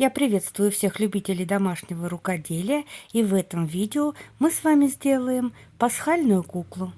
Я приветствую всех любителей домашнего рукоделия и в этом видео мы с вами сделаем пасхальную куклу.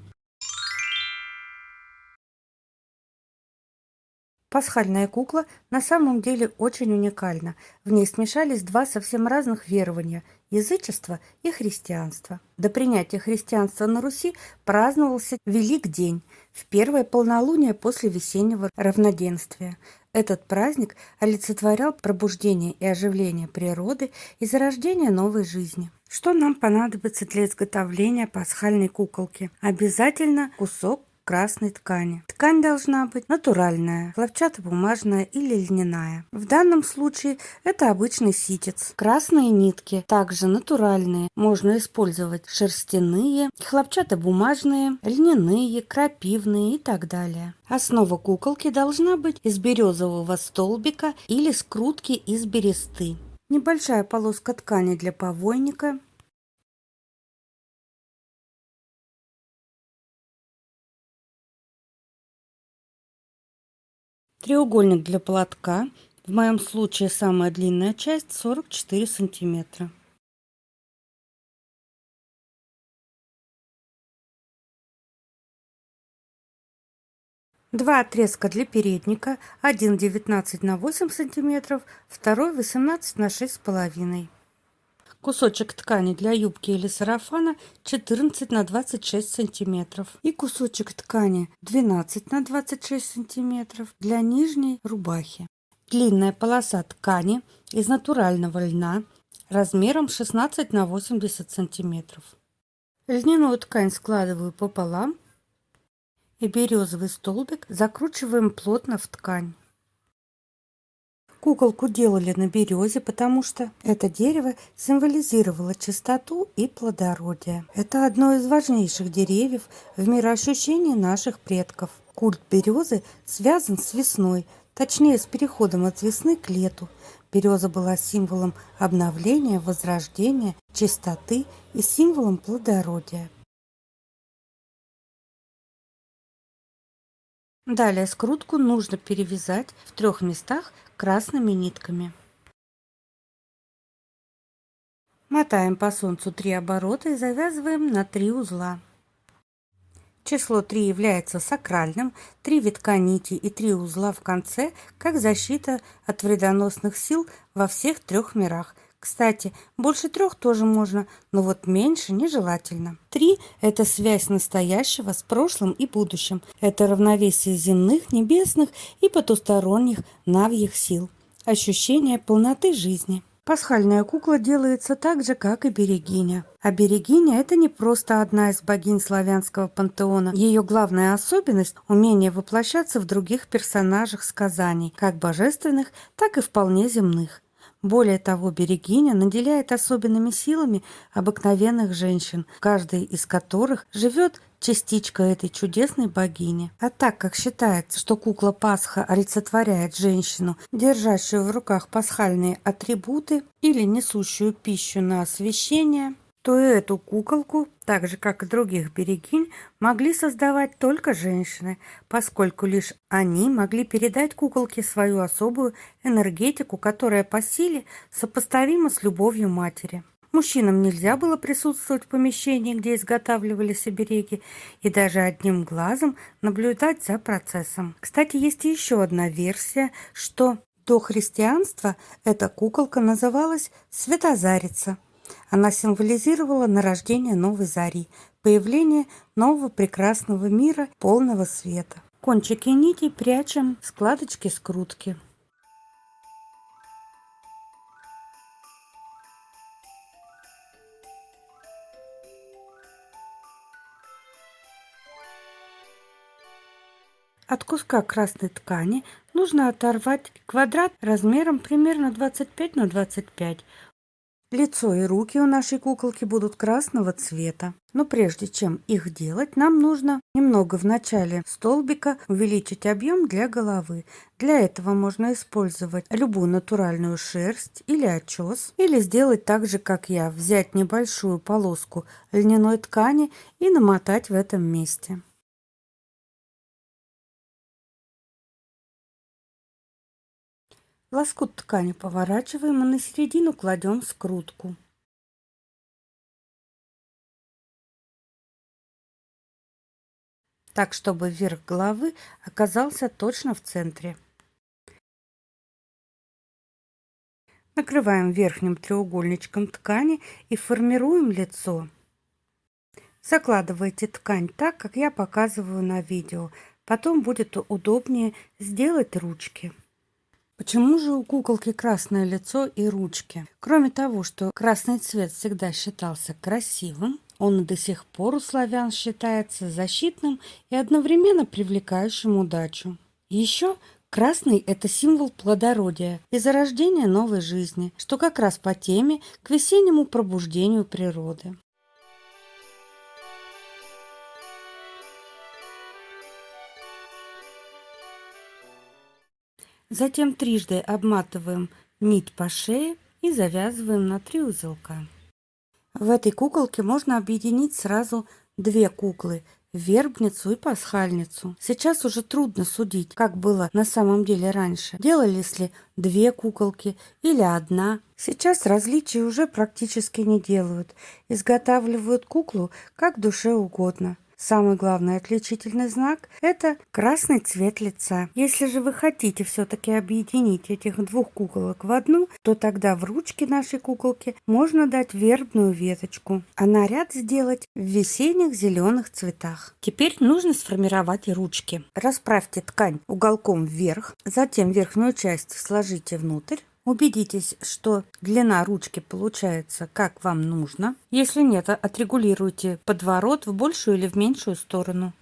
Пасхальная кукла на самом деле очень уникальна. В ней смешались два совсем разных верования – язычество и христианство. До принятия христианства на Руси праздновался Велик день, в первое полнолуние после весеннего равноденствия. Этот праздник олицетворял пробуждение и оживление природы и зарождение новой жизни. Что нам понадобится для изготовления пасхальной куколки? Обязательно кусок красной ткани. Ткань должна быть натуральная, хлопчатобумажная или льняная. В данном случае это обычный ситец. Красные нитки также натуральные. Можно использовать шерстяные, хлопчатобумажные, льняные, крапивные и так далее. Основа куколки должна быть из березового столбика или скрутки из бересты. Небольшая полоска ткани для повойника, Треугольник для платка. В моем случае самая длинная часть 44 сантиметра. Два отрезка для передника, один 19 на 8 сантиметров, второй 18 на 6 с половиной. Кусочек ткани для юбки или сарафана 14 на 26 сантиметров. И кусочек ткани 12 на 26 сантиметров для нижней рубахи. Длинная полоса ткани из натурального льна размером 16 на 80 сантиметров. Льняную ткань складываю пополам и березовый столбик закручиваем плотно в ткань. Куколку делали на березе, потому что это дерево символизировало чистоту и плодородие. Это одно из важнейших деревьев в мироощущении наших предков. Культ березы связан с весной, точнее с переходом от весны к лету. Береза была символом обновления, возрождения, чистоты и символом плодородия. Далее скрутку нужно перевязать в трех местах красными нитками. Мотаем по солнцу 3 оборота и завязываем на 3 узла. Число 3 является сакральным, 3 витка нити и 3 узла в конце, как защита от вредоносных сил во всех трех мирах – кстати, больше трех тоже можно, но вот меньше нежелательно. Три – это связь настоящего с прошлым и будущим. Это равновесие земных, небесных и потусторонних навьих сил. Ощущение полноты жизни. Пасхальная кукла делается так же, как и берегиня. А берегиня – это не просто одна из богинь славянского пантеона. Ее главная особенность – умение воплощаться в других персонажах сказаний, как божественных, так и вполне земных. Более того, Берегиня наделяет особенными силами обыкновенных женщин, каждой из которых живет частичка этой чудесной богини. А так как считается, что кукла Пасха олицетворяет женщину, держащую в руках пасхальные атрибуты или несущую пищу на освящение, то эту куколку, так же как и других берегинь, могли создавать только женщины, поскольку лишь они могли передать куколке свою особую энергетику, которая по силе сопоставима с любовью матери. Мужчинам нельзя было присутствовать в помещении, где изготавливались обереги, и даже одним глазом наблюдать за процессом. Кстати, есть еще одна версия, что до христианства эта куколка называлась Светозарица. Она символизировала нарождение новой зари, появление нового прекрасного мира, полного света. Кончики нитей прячем в складочки-скрутки. От куска красной ткани нужно оторвать квадрат размером примерно 25 на 25. Лицо и руки у нашей куколки будут красного цвета. Но прежде чем их делать, нам нужно немного в начале столбика увеличить объем для головы. Для этого можно использовать любую натуральную шерсть или очес, или сделать так же, как я, взять небольшую полоску льняной ткани и намотать в этом месте. Лоскут ткани поворачиваем и на середину кладем скрутку. Так, чтобы верх головы оказался точно в центре. Накрываем верхним треугольничком ткани и формируем лицо. Закладывайте ткань так, как я показываю на видео. Потом будет удобнее сделать ручки. Почему же у куколки красное лицо и ручки? Кроме того, что красный цвет всегда считался красивым, он до сих пор у славян считается защитным и одновременно привлекающим удачу. Еще красный – это символ плодородия и зарождения новой жизни, что как раз по теме к весеннему пробуждению природы. Затем трижды обматываем нить по шее и завязываем на три узелка. В этой куколке можно объединить сразу две куклы – вербницу и пасхальницу. Сейчас уже трудно судить, как было на самом деле раньше. Делались ли две куколки или одна. Сейчас различий уже практически не делают. Изготавливают куклу как душе угодно. Самый главный отличительный знак – это красный цвет лица. Если же вы хотите все-таки объединить этих двух куколок в одну, то тогда в ручке нашей куколки можно дать вербную веточку, а наряд сделать в весенних зеленых цветах. Теперь нужно сформировать ручки. Расправьте ткань уголком вверх, затем верхнюю часть сложите внутрь, Убедитесь, что длина ручки получается как вам нужно. Если нет, отрегулируйте подворот в большую или в меньшую сторону.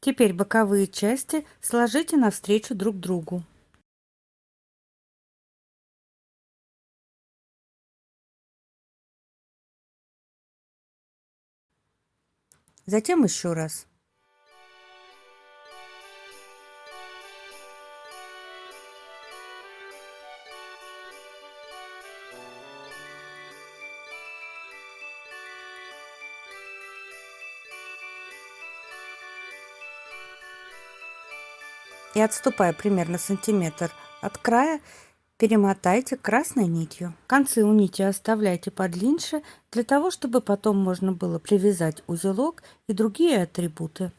Теперь боковые части сложите навстречу друг другу. Затем еще раз. И отступая примерно сантиметр от края, перемотайте красной нитью. Концы у нити оставляйте подлиннее, для того, чтобы потом можно было привязать узелок и другие атрибуты.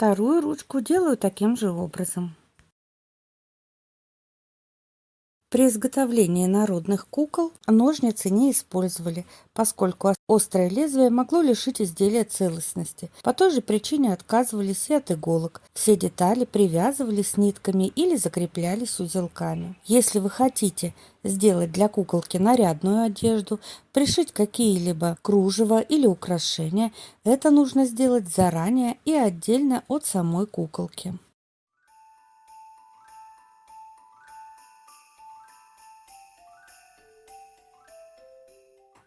Вторую ручку делаю таким же образом. При изготовлении народных кукол ножницы не использовали, поскольку острое лезвие могло лишить изделия целостности. По той же причине отказывались и от иголок. Все детали привязывались нитками или закреплялись узелками. Если вы хотите сделать для куколки нарядную одежду, пришить какие-либо кружева или украшения, это нужно сделать заранее и отдельно от самой куколки.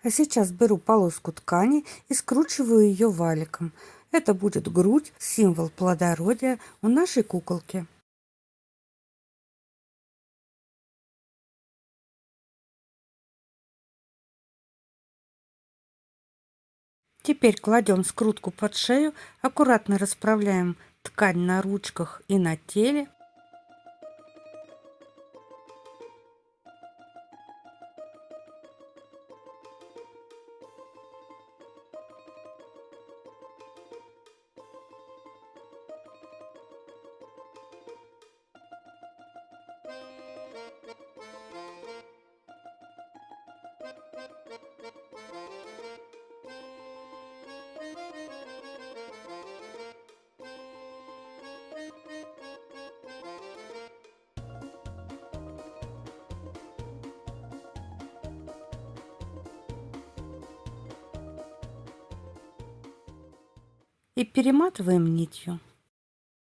А сейчас беру полоску ткани и скручиваю ее валиком. Это будет грудь, символ плодородия у нашей куколки. Теперь кладем скрутку под шею, аккуратно расправляем ткань на ручках и на теле. И перематываем нитью.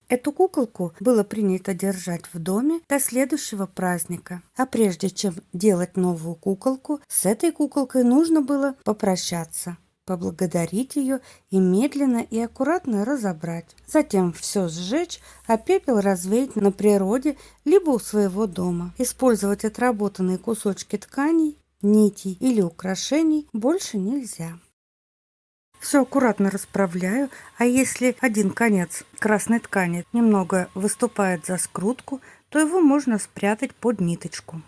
Эту куколку было принято держать в доме до следующего праздника. А прежде чем делать новую куколку, с этой куколкой нужно было попрощаться, поблагодарить ее и медленно и аккуратно разобрать. Затем все сжечь, а пепел развеять на природе либо у своего дома. Использовать отработанные кусочки тканей, нитей или украшений больше нельзя. Все аккуратно расправляю, а если один конец красной ткани немного выступает за скрутку, то его можно спрятать под ниточку.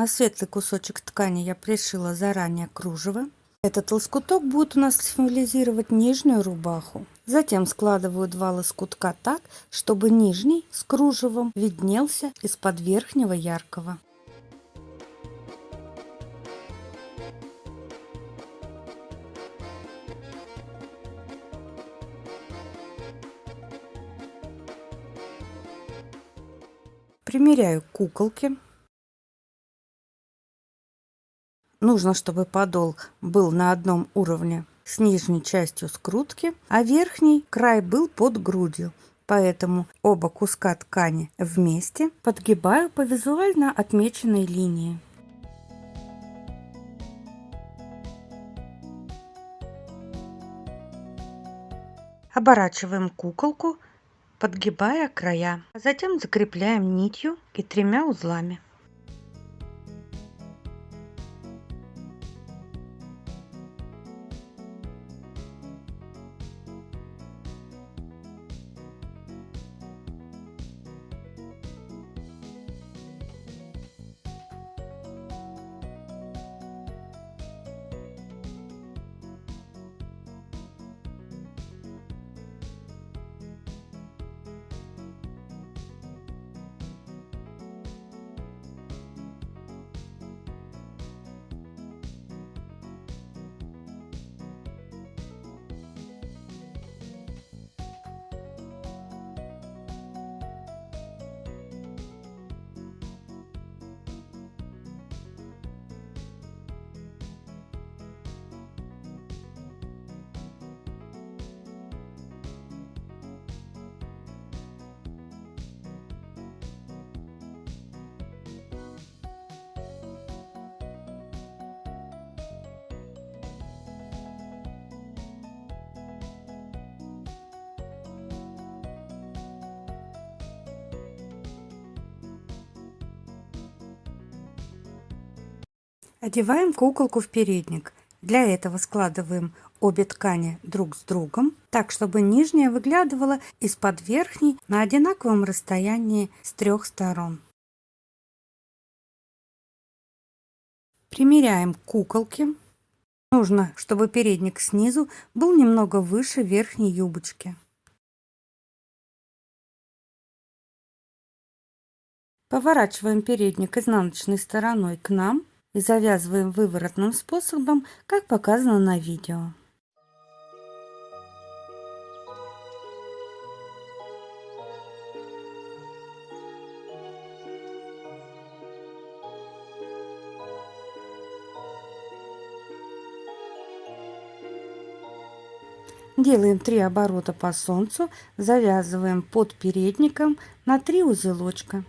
На светлый кусочек ткани я пришила заранее кружево. Этот лоскуток будет у нас символизировать нижнюю рубаху. Затем складываю два лоскутка так, чтобы нижний с кружевом виднелся из-под верхнего яркого. Примеряю куколки. Нужно, чтобы подол был на одном уровне с нижней частью скрутки, а верхний край был под грудью. Поэтому оба куска ткани вместе подгибаю по визуально отмеченной линии. Оборачиваем куколку, подгибая края. Затем закрепляем нитью и тремя узлами. Одеваем куколку в передник. Для этого складываем обе ткани друг с другом, так чтобы нижняя выглядывала из-под верхней на одинаковом расстоянии с трех сторон. Примеряем куколки. Нужно, чтобы передник снизу был немного выше верхней юбочки. Поворачиваем передник изнаночной стороной к нам и завязываем выворотным способом, как показано на видео. Делаем 3 оборота по солнцу, завязываем под передником на 3 узелочка.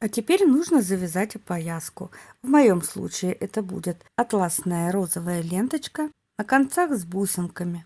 А теперь нужно завязать опояску. В моем случае это будет атласная розовая ленточка на концах с бусинками.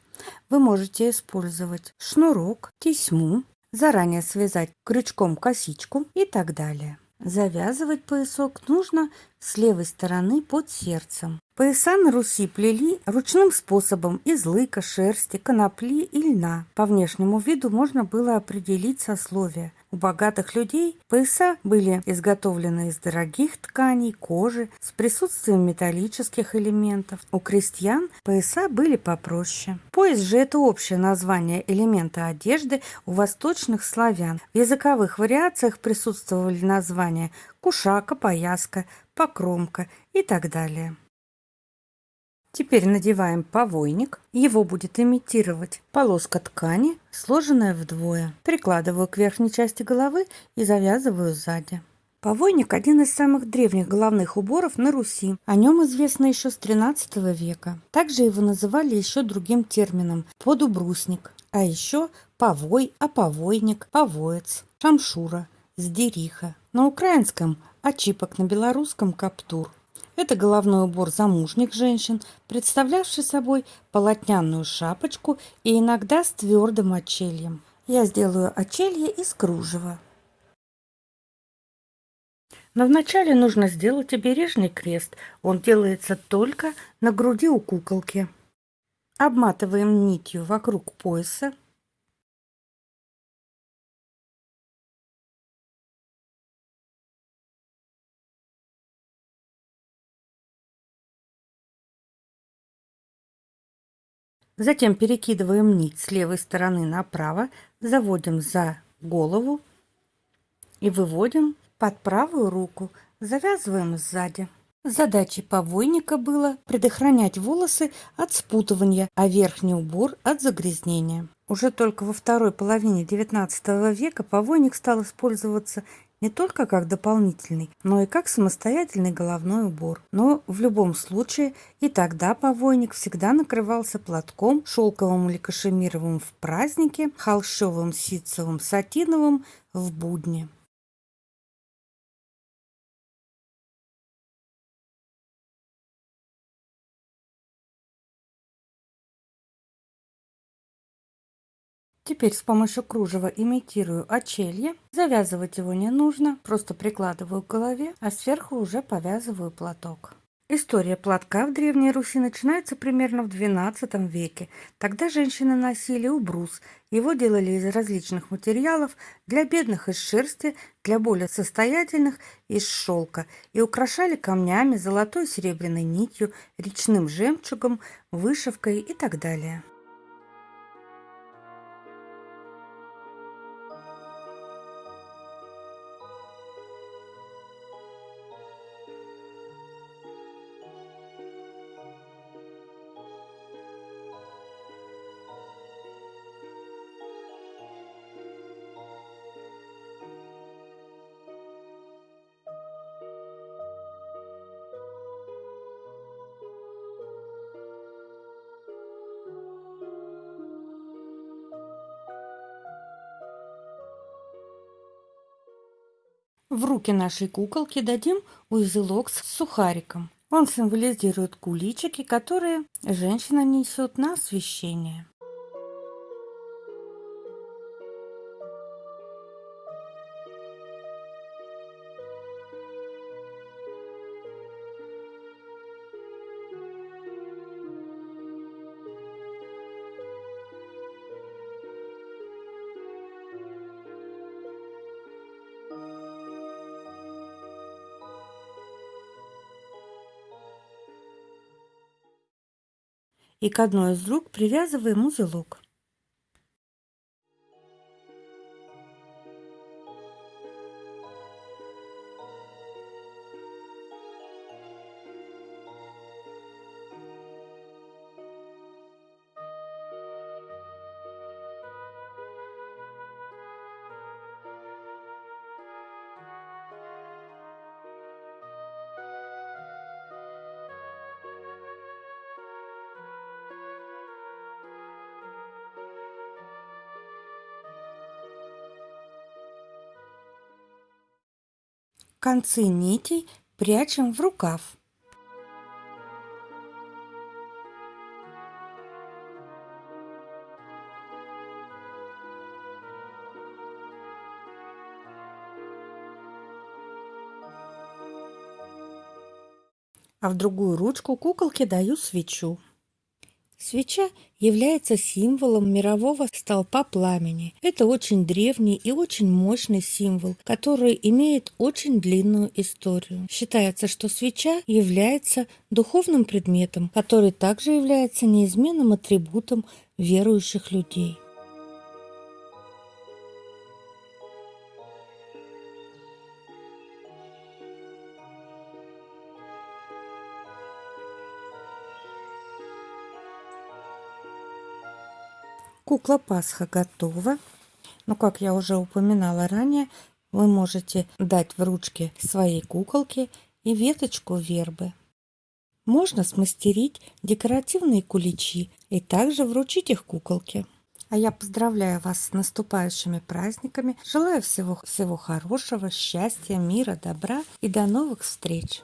вы можете использовать шнурок, тесьму, заранее связать крючком косичку и так далее. Завязывать поясок нужно с левой стороны под сердцем. Пояса на Руси плели ручным способом из лыка, шерсти, конопли и льна. По внешнему виду можно было определить сословие. У богатых людей пояса были изготовлены из дорогих тканей, кожи, с присутствием металлических элементов. У крестьян пояса были попроще. Пояс же – это общее название элемента одежды у восточных славян. В языковых вариациях присутствовали названия кушака, пояска, покромка и так далее. Теперь надеваем повойник. Его будет имитировать полоска ткани, сложенная вдвое. Прикладываю к верхней части головы и завязываю сзади. Повойник – один из самых древних головных уборов на Руси. О нем известно еще с XIII века. Также его называли еще другим термином – подубрусник. А еще повой, оповойник, повоец, шамшура, сдериха. На украинском – очипок, на белорусском – каптур. Это головной убор замужних женщин, представлявший собой полотняную шапочку и иногда с твердым очельем. Я сделаю очелье из кружева. Но вначале нужно сделать обережный крест. Он делается только на груди у куколки. Обматываем нитью вокруг пояса Затем перекидываем нить с левой стороны направо, заводим за голову и выводим под правую руку, завязываем сзади. Задачей повойника было предохранять волосы от спутывания, а верхний убор от загрязнения. Уже только во второй половине XIX века повойник стал использоваться не только как дополнительный, но и как самостоятельный головной убор. Но в любом случае и тогда повойник всегда накрывался платком, шелковым или кашемировым в празднике, холщовым, ситцевым, сатиновым в будни. Теперь с помощью кружева имитирую очелье. Завязывать его не нужно, просто прикладываю к голове, а сверху уже повязываю платок. История платка в Древней Руси начинается примерно в XII веке. Тогда женщины носили убрус. Его делали из различных материалов, для бедных из шерсти, для более состоятельных из шелка, и украшали камнями, золотой и серебряной нитью, речным жемчугом, вышивкой и так далее. В руки нашей куколки дадим узелок с сухариком. Он символизирует куличики, которые женщина несет на освещение. И к одной из рук привязываем узелок. Концы нитей прячем в рукав. а в другую ручку куколке даю свечу. Свеча является символом мирового столпа пламени. Это очень древний и очень мощный символ, который имеет очень длинную историю. Считается, что свеча является духовным предметом, который также является неизменным атрибутом верующих людей. Кукла Пасха готова. Но, как я уже упоминала ранее, вы можете дать в ручки своей куколке и веточку вербы. Можно смастерить декоративные куличи и также вручить их куколке. А я поздравляю вас с наступающими праздниками. Желаю всего, всего хорошего, счастья, мира, добра и до новых встреч!